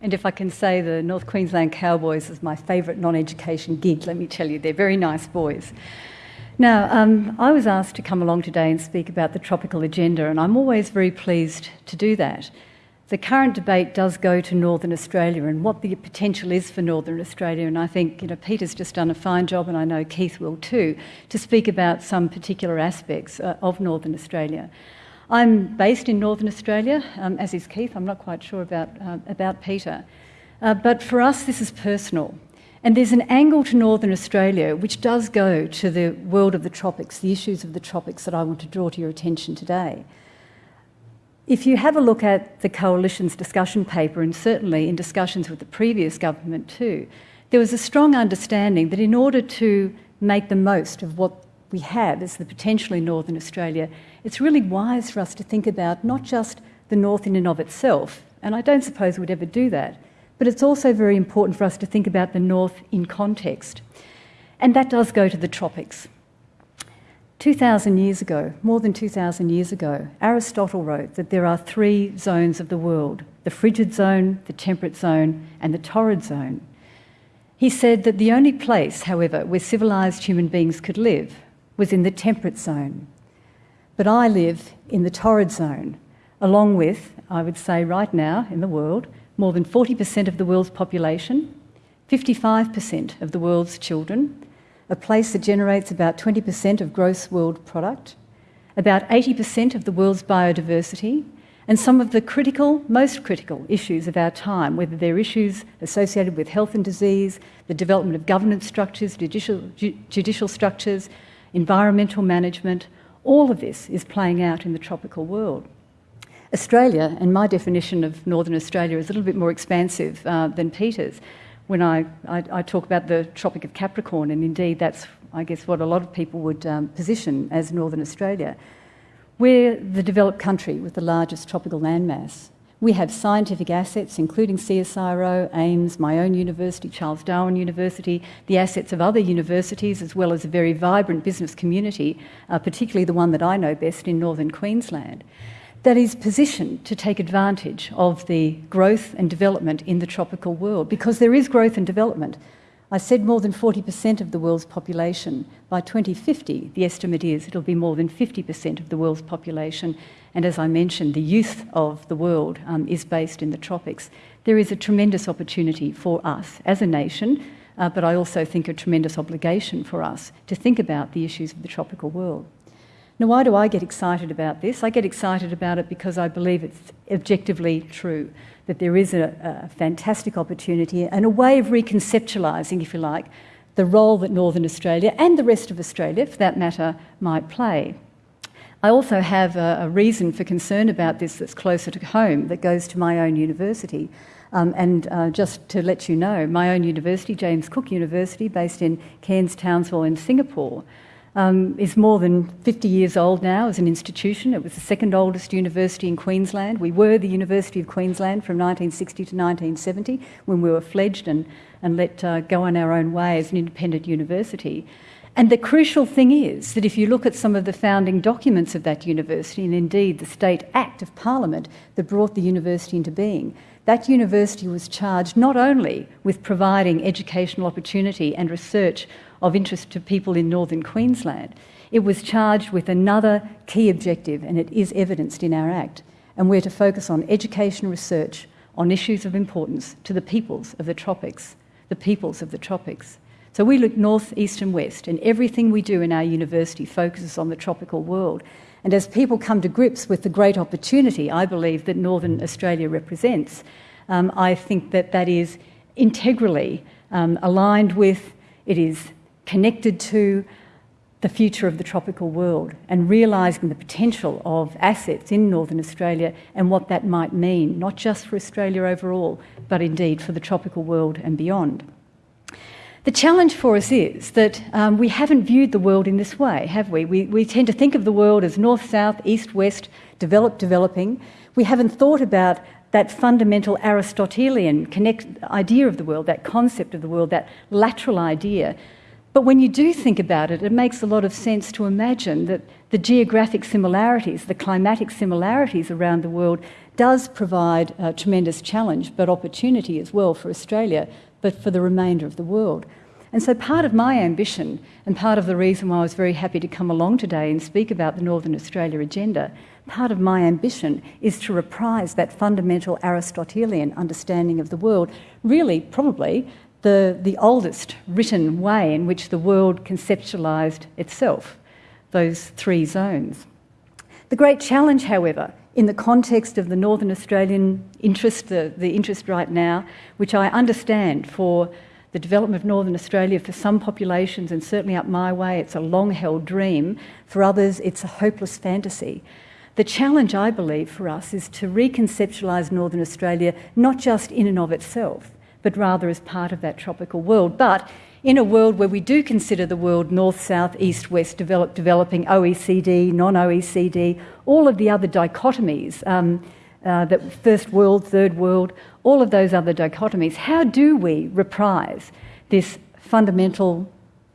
And if I can say the North Queensland Cowboys is my favourite non education gig, let me tell you, they're very nice boys. Now, um, I was asked to come along today and speak about the tropical agenda, and I'm always very pleased to do that. The current debate does go to Northern Australia and what the potential is for Northern Australia, and I think you know, Peter's just done a fine job, and I know Keith will too, to speak about some particular aspects uh, of Northern Australia. I'm based in Northern Australia, um, as is Keith. I'm not quite sure about, uh, about Peter. Uh, but for us, this is personal. And there's an angle to Northern Australia which does go to the world of the tropics, the issues of the tropics that I want to draw to your attention today. If you have a look at the Coalition's discussion paper, and certainly in discussions with the previous government too, there was a strong understanding that in order to make the most of what we have as the potential in Northern Australia, it's really wise for us to think about not just the North in and of itself, and I don't suppose we'd ever do that, but it's also very important for us to think about the North in context. And that does go to the tropics. 2,000 years ago, more than 2,000 years ago, Aristotle wrote that there are three zones of the world the frigid zone, the temperate zone, and the torrid zone. He said that the only place, however, where civilised human beings could live was in the temperate zone. But I live in the torrid zone, along with, I would say right now in the world, more than 40% of the world's population, 55% of the world's children, a place that generates about 20% of gross world product, about 80% of the world's biodiversity, and some of the critical, most critical issues of our time, whether they're issues associated with health and disease, the development of governance structures, judicial, ju- judicial structures, environmental management, all of this is playing out in the tropical world. Australia, and my definition of Northern Australia is a little bit more expansive uh, than Peter's. When I, I, I, talk about the Tropic of Capricorn, and indeed that's, I guess, what a lot of people would um, position as Northern Australia. We're the developed country with the largest tropical landmass. We have scientific assets, including CSIRO, AIMS, my own university, Charles Darwin University, the assets of other universities, as well as a very vibrant business community, uh, particularly the one that I know best in northern Queensland that is positioned to take advantage of the growth and development in the tropical world because there is growth and development. I said more than 40% of the world's population. By 2050, the estimate is it'll be more than 50% of the world's population. And as I mentioned, the youth of the world um, is based in the tropics. There is a tremendous opportunity for us as a nation, uh, but I also think a tremendous obligation for us to think about the issues of the tropical world. Now, why do I get excited about this? I get excited about it because I believe it's objectively true that there is a, a fantastic opportunity and a way of reconceptualising, if you like, the role that Northern Australia and the rest of Australia, for that matter, might play. I also have a, a, reason for concern about this that's closer to home, that goes to my own university. Um, and uh, just to let you know, my own university, James Cook University, based in Cairns, Townsville, in Singapore, um, is more than 50 years old now as an institution. It was the second oldest university in Queensland. We were the University of Queensland from 1960 to 1970 when we were fledged and, and let uh, go on our own way as an independent university. And the crucial thing is that if you look at some of the founding documents of that university, and indeed the State Act of Parliament that brought the university into being, that university was charged not only with providing educational opportunity and research of interest to people in northern Queensland, it was charged with another key objective, and it is evidenced in our Act. And we're to focus on education research on issues of importance to the peoples of the tropics, the peoples of the tropics. So we look north, east, and west, and everything we do in our university focuses on the tropical world. And as people come to grips with the great opportunity I believe that Northern Australia represents, um, I think that that is integrally um, aligned with, it is connected to the future of the tropical world and realising the potential of assets in Northern Australia and what that might mean, not just for Australia overall, but indeed for the tropical world and beyond. The challenge for us is that um, we haven't viewed the world in this way, have we? we? We tend to think of the world as north, south, east, west, developed, developing. We haven't thought about that fundamental Aristotelian connect, idea of the world, that concept of the world, that lateral idea but when you do think about it, it makes a lot of sense to imagine that the geographic similarities, the climatic similarities around the world does provide a tremendous challenge, but opportunity as well for Australia, but for the remainder of the world. And so, part of my ambition, and part of the reason why I was very happy to come along today and speak about the Northern Australia agenda, part of my ambition is to reprise that fundamental Aristotelian understanding of the world, really, probably the, the oldest written way in which the world conceptualised itself, those three zones. The great challenge, however, in the context of the Northern Australian interest, the, the interest right now, which I understand for the development of Northern Australia for some populations, and certainly up my way, it's a long held dream. For others, it's a hopeless fantasy. The challenge, I believe, for us is to reconceptualise Northern Australia not just in and of itself, but rather as part of that tropical world. But in a world where we do consider the world north, south, east, west, developed, developing, OECD, non OECD, all of the other dichotomies, um, uh, that first world, third world, all of those other dichotomies, how do we reprise this fundamental,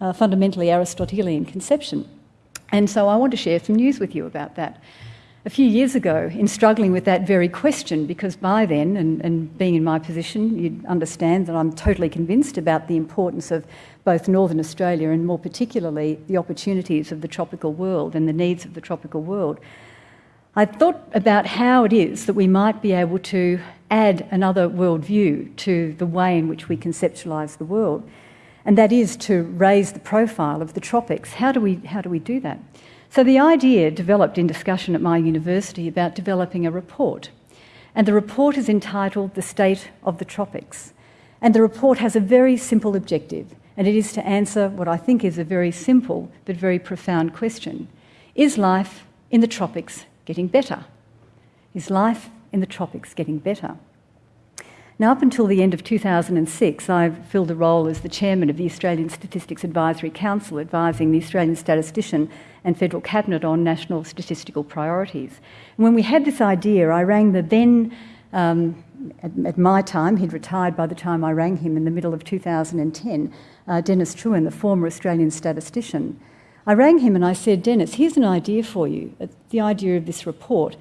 uh, fundamentally Aristotelian conception? And so I want to share some news with you about that. A few years ago, in struggling with that very question, because by then, and, and being in my position, you'd understand that I'm totally convinced about the importance of both Northern Australia and more particularly the opportunities of the tropical world and the needs of the tropical world. I thought about how it is that we might be able to add another worldview to the way in which we conceptualise the world, and that is to raise the profile of the tropics. How do we, how do, we do that? So, the idea developed in discussion at my university about developing a report, and the report is entitled The State of the Tropics. And the report has a very simple objective, and it is to answer what I think is a very simple but very profound question Is life in the tropics getting better? Is life in the tropics getting better? Now, up until the end of 2006, I filled a role as the chairman of the Australian Statistics Advisory Council, advising the Australian statistician and federal cabinet on national statistical priorities. And when we had this idea, I rang the then, um, at, at, my time, he'd retired by the time I rang him in the middle of 2010, uh, Dennis Trewin, the former Australian statistician. I rang him and I said, Dennis, here's an idea for you. Uh, the idea of this report.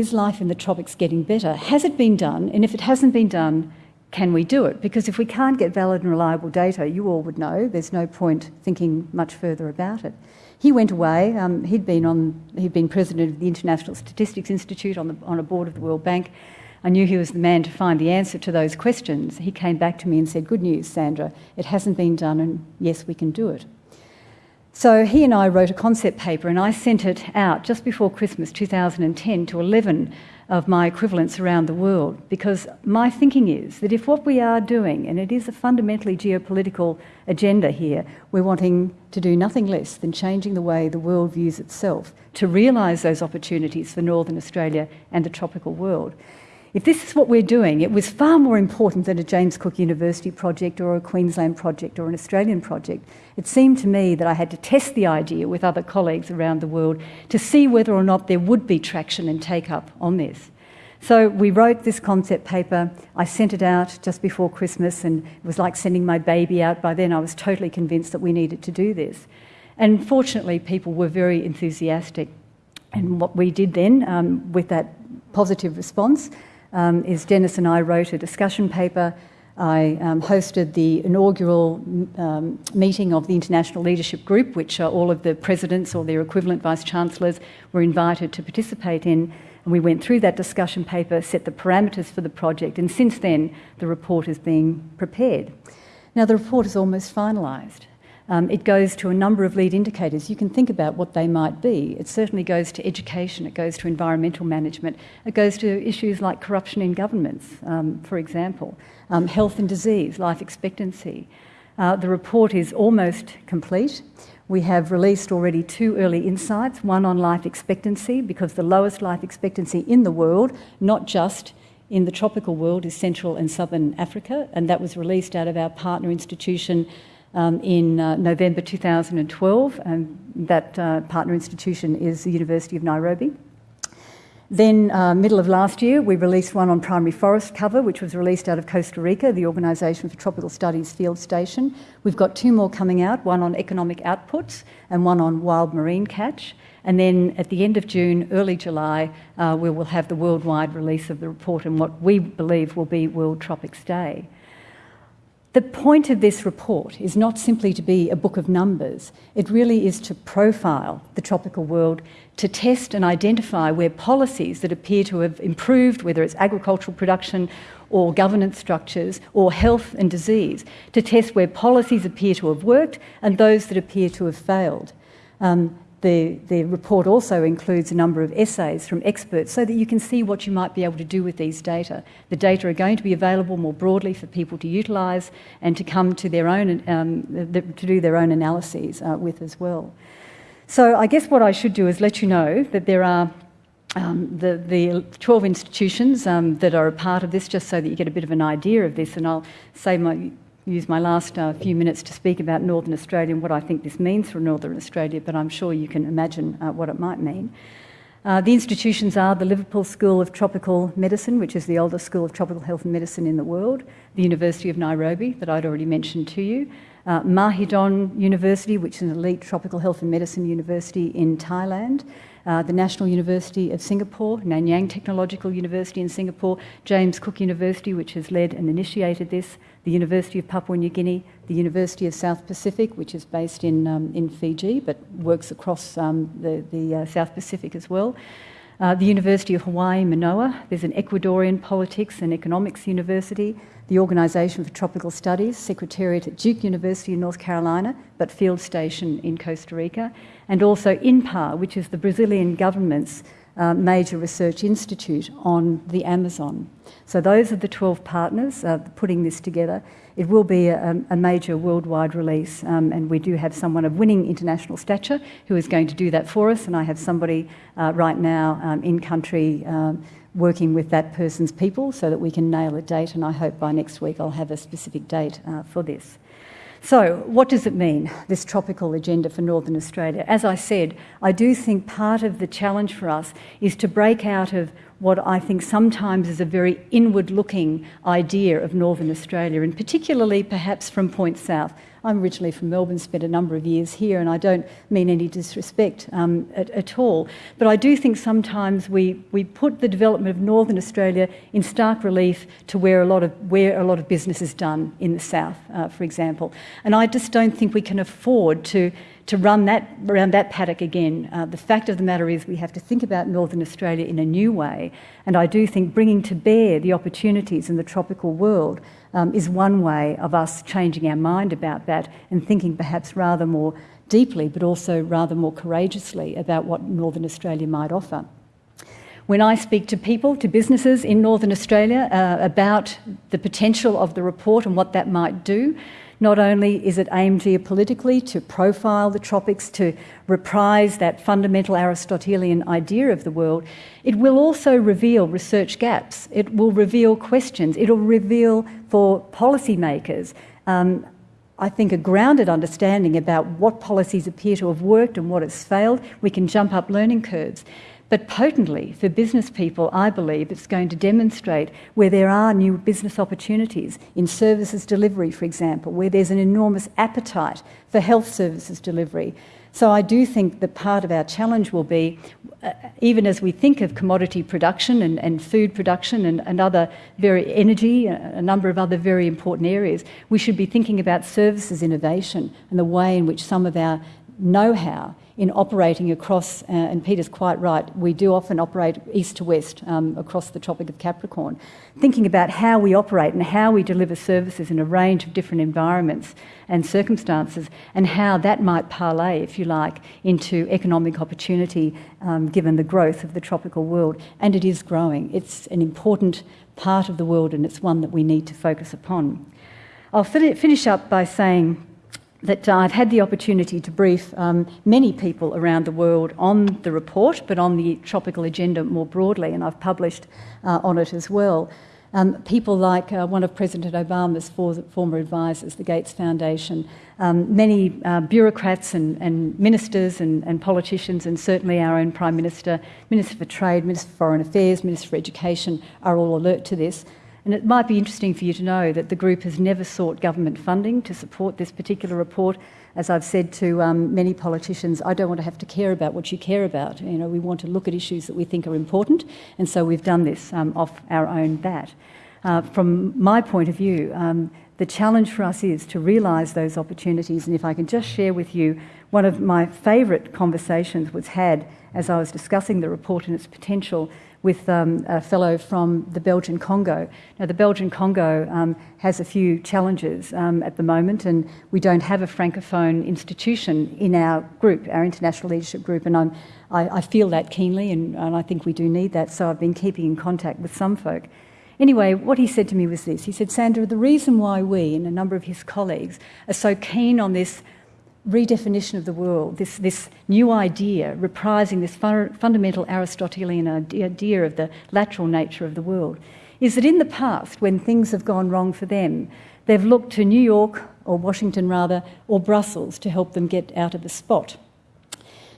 Is life in the tropics getting better? Has it been done? And if it hasn't been done, can we do it? Because if we can't get valid and reliable data, you all would know, there's no point thinking much further about it. He went away. Um, he'd been on. He'd been president of the International Statistics Institute on, the, on a board of the World Bank. I knew he was the man to find the answer to those questions. He came back to me and said, "Good news, Sandra. It hasn't been done, and yes, we can do it." So he and I wrote a concept paper, and I sent it out just before Christmas 2010 to 11 of my equivalents around the world because my thinking is that if what we are doing, and it is a fundamentally geopolitical agenda here, we're wanting to do nothing less than changing the way the world views itself to realise those opportunities for Northern Australia and the tropical world. If this is what we're doing, it was far more important than a James Cook University project or a Queensland project or an Australian project. It seemed to me that I had to test the idea with other colleagues around the world to see whether or not there would be traction and take up on this. So we wrote this concept paper. I sent it out just before Christmas, and it was like sending my baby out. By then, I was totally convinced that we needed to do this. And fortunately, people were very enthusiastic. And what we did then, um, with that positive response, um, is Dennis and I wrote a discussion paper. I um, hosted the inaugural um, meeting of the International Leadership Group, which all of the presidents or their equivalent vice chancellors were invited to participate in. And we went through that discussion paper, set the parameters for the project, and since then the report is being prepared. Now, the report is almost finalised. Um, it goes to a number of lead indicators. You can think about what they might be. It certainly goes to education, it goes to environmental management, it goes to issues like corruption in governments, um, for example, um, health and disease, life expectancy. Uh, the report is almost complete. We have released already two early insights one on life expectancy, because the lowest life expectancy in the world, not just in the tropical world, is Central and Southern Africa, and that was released out of our partner institution um, in uh, November 2012, and that uh, partner institution is the University of Nairobi. Then, uh, middle of last year, we released one on primary forest cover, which was released out of Costa Rica, the Organisation for Tropical Studies Field Station. We've got two more coming out one on economic outputs and one on wild marine catch. And then at the end of June, early July, uh, we will have the worldwide release of the report and what we believe will be World Tropics Day. The point of this report is not simply to be a book of numbers, it really is to profile the tropical world, to test and identify where policies that appear to have improved, whether it's agricultural production or governance structures or health and disease, to test where policies appear to have worked and those that appear to have failed. Um, the, the report also includes a number of essays from experts so that you can see what you might be able to do with these data. The data are going to be available more broadly for people to utilise and to come to their own, um, the, to do their own analyses uh, with as well. So I guess what I should do is let you know that there are um, the, the 12 institutions um, that are a part of this, just so that you get a bit of an idea of this, and I'll say my use my last uh, few minutes to speak about Northern Australia and what I think this means for Northern Australia, but I'm sure you can imagine uh, what it might mean. Uh, the institutions are the Liverpool School of Tropical Medicine, which is the oldest school of tropical health and medicine in the world, the University of Nairobi, that I'd already mentioned to you, uh, Mahidol University, which is an elite tropical health and medicine university in Thailand, uh, the National University of Singapore, Nanyang Technological University in Singapore, James Cook University, which has led and initiated this, the University of Papua New Guinea, the University of South Pacific, which is based in, um, in Fiji but works across um, the, the uh, South Pacific as well. Uh, the University of Hawaii, Manoa, there's an Ecuadorian politics and economics university, the Organisation for Tropical Studies, Secretariat at Duke University in North Carolina, but field station in Costa Rica, and also INPA, which is the Brazilian government's uh, major research institute on the Amazon. So those are the 12 partners uh, putting this together. It will be a, a major worldwide release, um, and we do have someone of winning international stature who is going to do that for us, and I have somebody uh, right now um, in country um, working with that person's people so that we can nail a date, and I hope by next week I'll have a specific date uh, for this. So, what does it mean, this tropical agenda for Northern Australia? As I said, I do think part of the challenge for us is to break out of what I think sometimes is a very inward looking idea of Northern Australia, and particularly perhaps from Point South. I'm originally from Melbourne, spent a number of years here, and I don't mean any disrespect um, at, at, all. But I do think sometimes we, we put the development of Northern Australia in stark relief to where a lot of, where a lot of business is done in the south, uh, for example. And I just don't think we can afford to to run that around that paddock again. Uh, the fact of the matter is, we have to think about Northern Australia in a new way, and I do think bringing to bear the opportunities in the tropical world um, is one way of us changing our mind about that and thinking perhaps rather more deeply, but also rather more courageously about what Northern Australia might offer. When I speak to people, to businesses in Northern Australia uh, about the potential of the report and what that might do, not only is it aimed geopolitically to profile the tropics, to reprise that fundamental Aristotelian idea of the world, it will also reveal research gaps. It will reveal questions. It'll reveal for policymakers. Um, I think a grounded understanding about what policies appear to have worked and what has failed. We can jump up learning curves. But potently, for business people, I believe it's going to demonstrate where there are new business opportunities in services delivery, for example, where there's an enormous appetite for health services delivery. So I do think that part of our challenge will be, uh, even as we think of commodity production and, and food production and, and, other very energy, a number of other very important areas, we should be thinking about services innovation and the way in which some of our know-how in operating across, uh, and Peter's quite right, we do often operate east to west um, across the Tropic of Capricorn, thinking about how we operate and how we deliver services in a range of different environments and circumstances, and how that might parlay, if you like, into economic opportunity um, given the growth of the tropical world. And it is growing. It's an important part of the world, and it's one that we need to focus upon. I'll finish up by saying that I've had the opportunity to brief um, many people around the world on the report, but on the tropical agenda more broadly, and I've published uh, on it as well. Um, people like uh, one of President Obama's former advisors, the Gates Foundation, um, many uh, bureaucrats and, and ministers and, and, politicians, and certainly our own Prime Minister, Minister for Trade, Minister for Foreign Affairs, Minister for Education are all alert to this. And it might be interesting for you to know that the group has never sought government funding to support this particular report. As I've said to um, many politicians, I don't want to have to care about what you care about. You know, we want to look at issues that we think are important, and so we've done this um, off our own bat. Uh, from my point of view, um, the challenge for us is to realise those opportunities. And if I can just share with you, one of my favourite conversations was had as I was discussing the report and its potential with um, a fellow from the Belgian Congo. Now, the Belgian Congo um, has a few challenges um, at the moment, and we don't have a francophone institution in our group, our international leadership group, and I, I feel that keenly, and, and I think we do need that. So I've been keeping in contact with some folk. Anyway, what he said to me was this. He said, Sandra, the reason why we and a number of his colleagues are so keen on this redefinition of the world, this, this new idea, reprising this fu- fundamental Aristotelian idea of the lateral nature of the world, is that in the past, when things have gone wrong for them, they've looked to New York, or Washington rather, or Brussels to help them get out of the spot.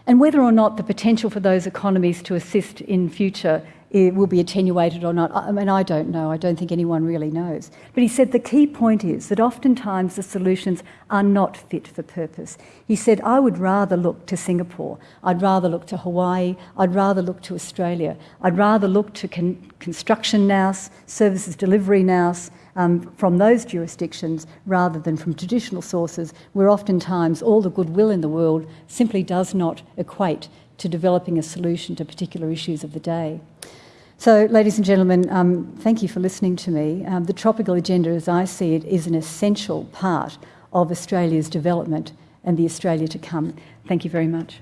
And whether or not the potential for those economies to assist in future it will be attenuated or not. I mean, I don't know. I don't think anyone really knows. But he said the key point is that oftentimes the solutions are not fit for purpose. He said, I would rather look to Singapore. I'd rather look to Hawaii. I'd rather look to Australia. I'd rather look to con- construction nous, services delivery nous, um, from those jurisdictions rather than from traditional sources, where oftentimes all the goodwill in the world simply does not equate to developing a solution to particular issues of the day. So, ladies and gentlemen, um, thank you for listening to me. Um, the tropical agenda, as I see it, is an essential part of Australia's development and the Australia to come. Thank you very much.